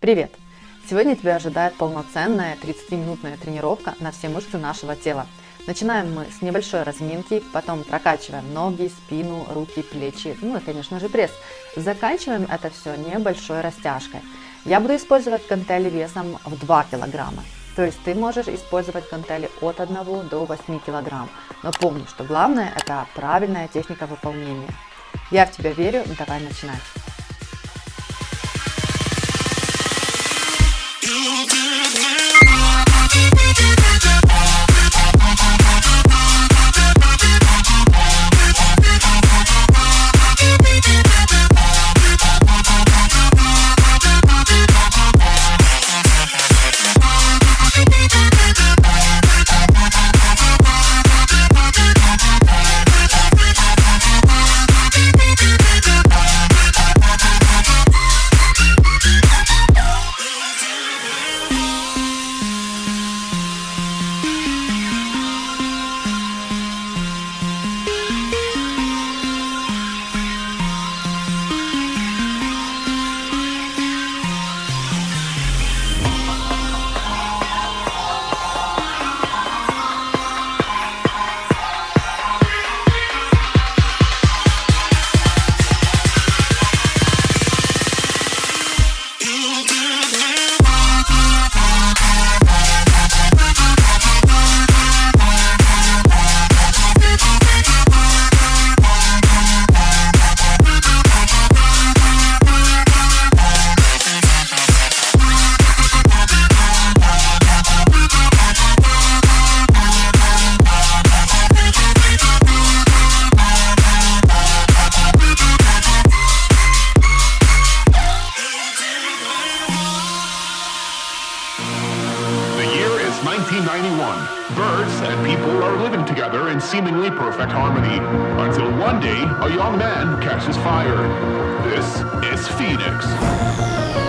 Привет! Сегодня тебя ожидает полноценная 30-минутная тренировка на все мышцы нашего тела. Начинаем мы с небольшой разминки, потом прокачиваем ноги, спину, руки, плечи, ну и, конечно же, пресс. Заканчиваем это все небольшой растяжкой. Я буду использовать гантели весом в 2 килограмма. То есть ты можешь использовать гантели от 1 до 8 килограмм. Но помни, что главное это правильная техника выполнения. Я в тебя верю, давай начинать. Birds and people are living together in seemingly perfect harmony, until one day a young man catches fire. This is Phoenix.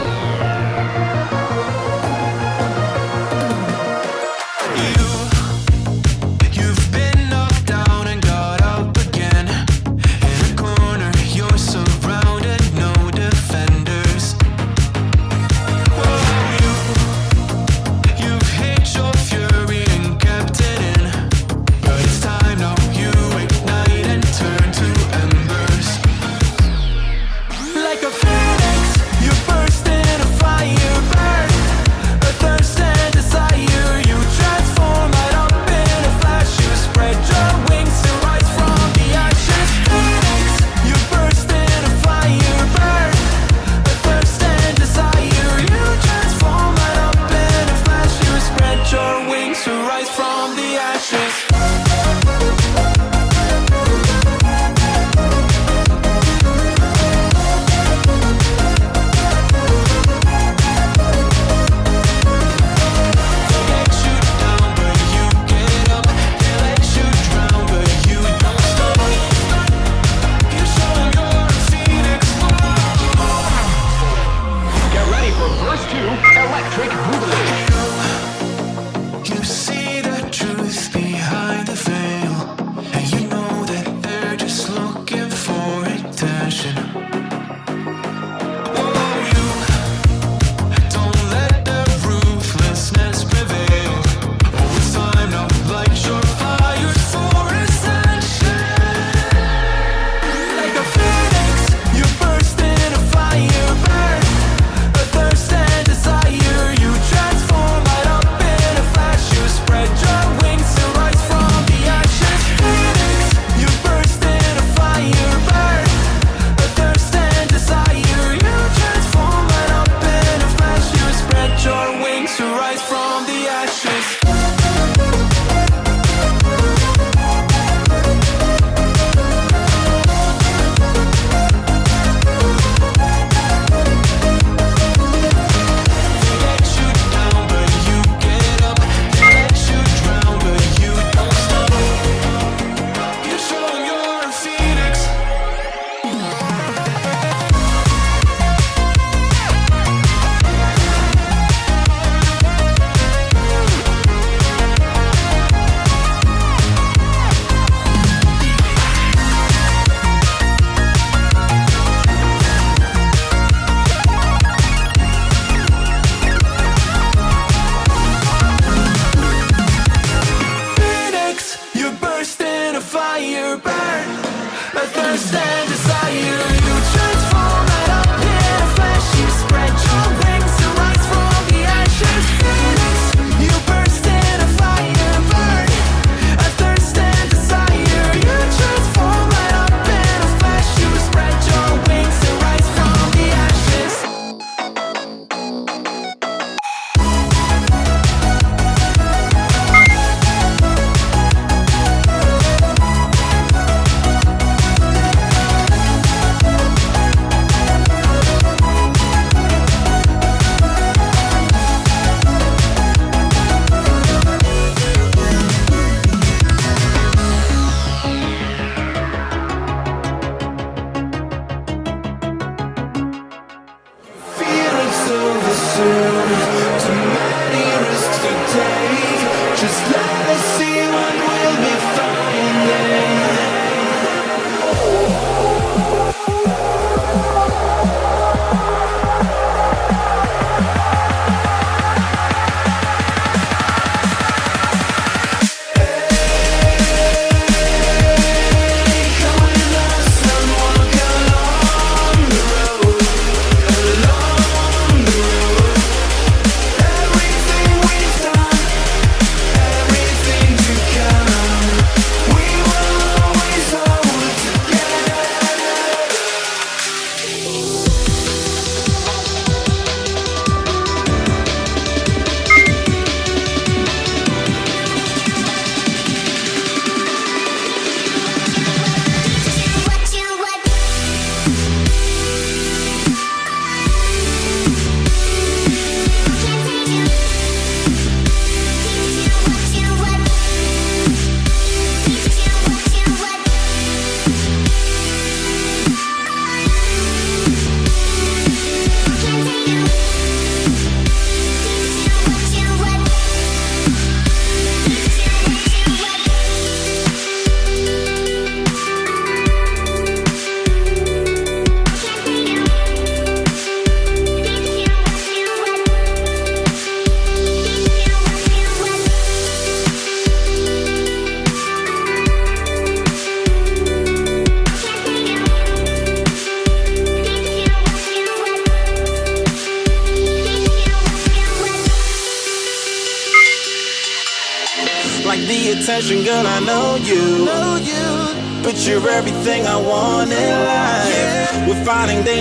soon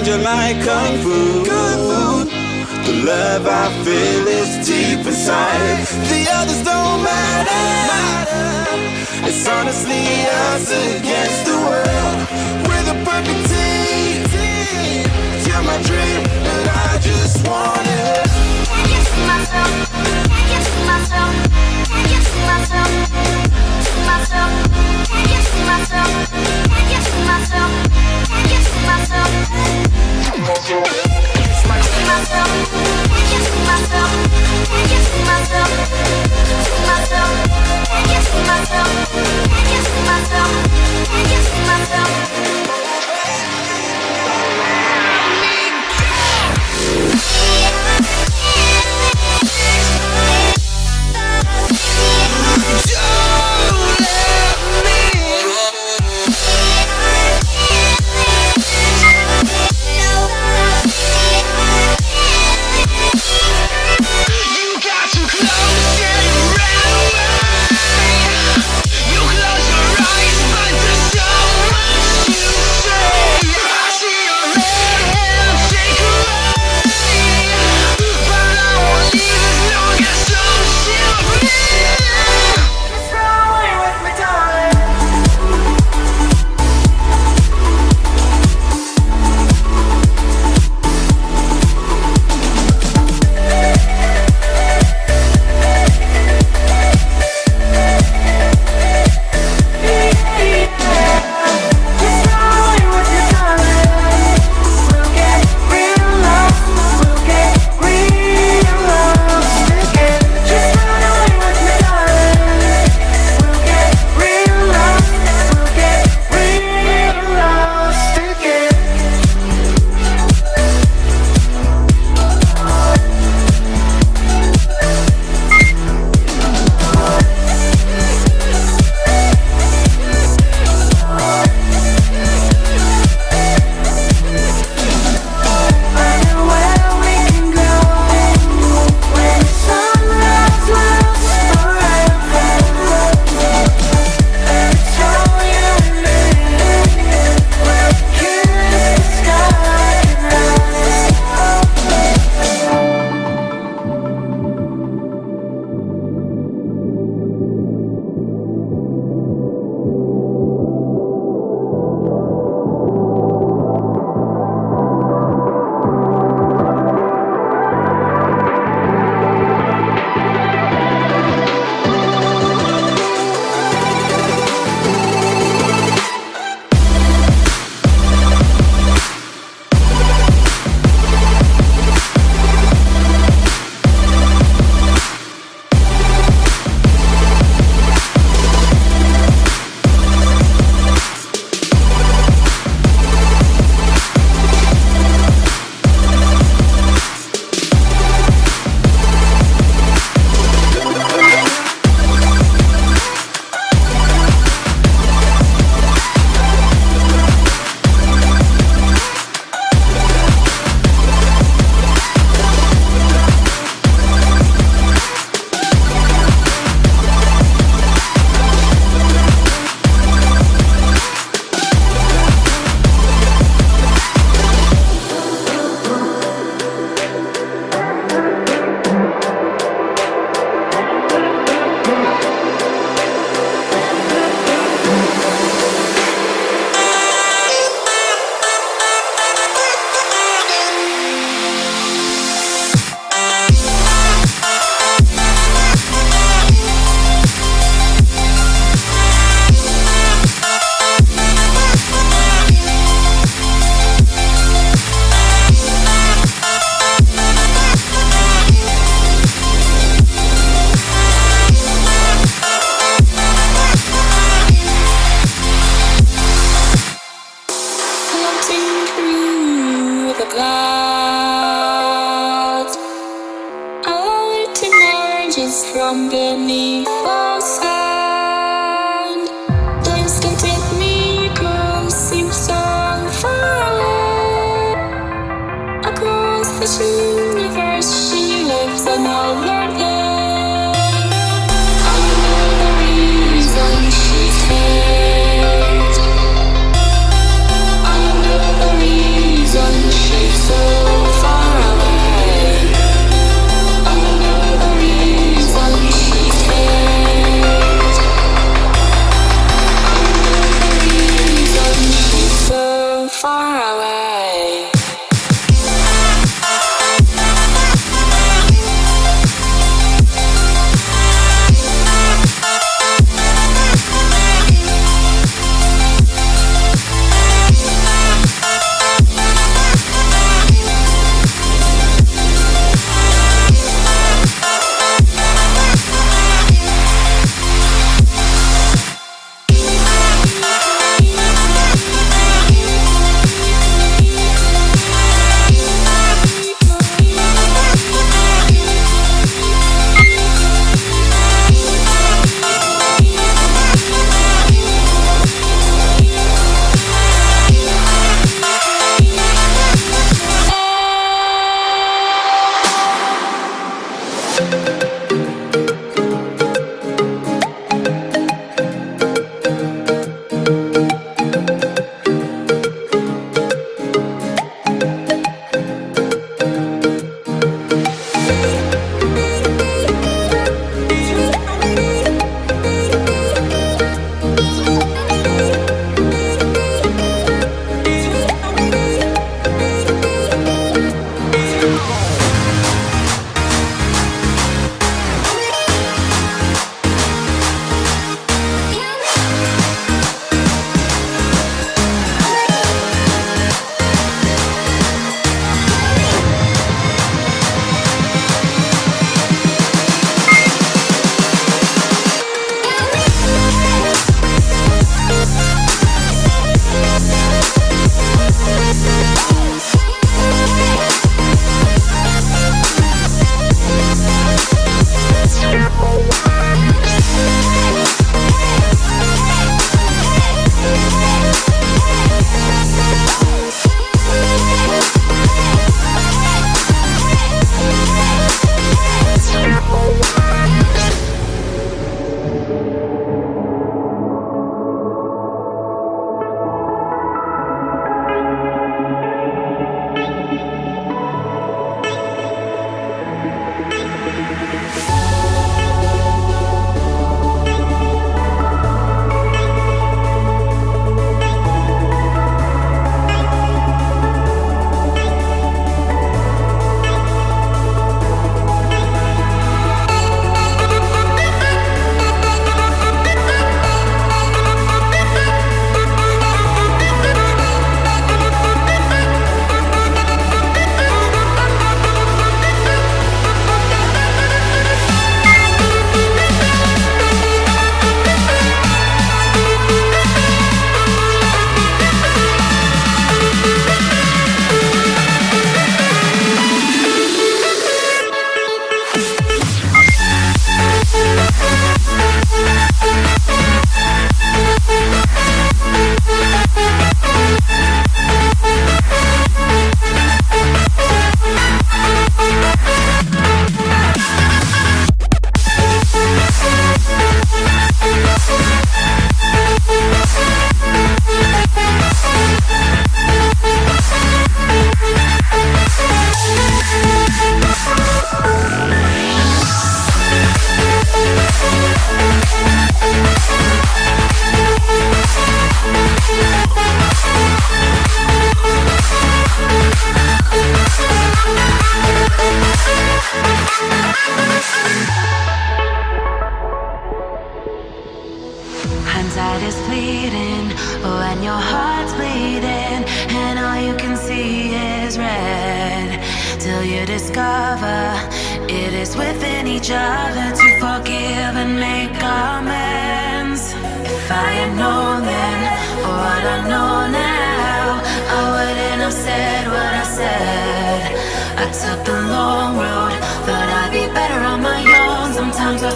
danger like kung fu. The love I feel is deep inside. The others don't matter. It's honestly us against the world. We're the perfect team. You're my dream, and I just want it. Myself. Myself. Get to myself. myself, can't get to myself, can't get to myself.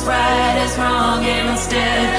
Right is wrong and instead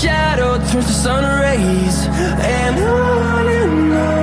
shadow turns to sun rays And on and on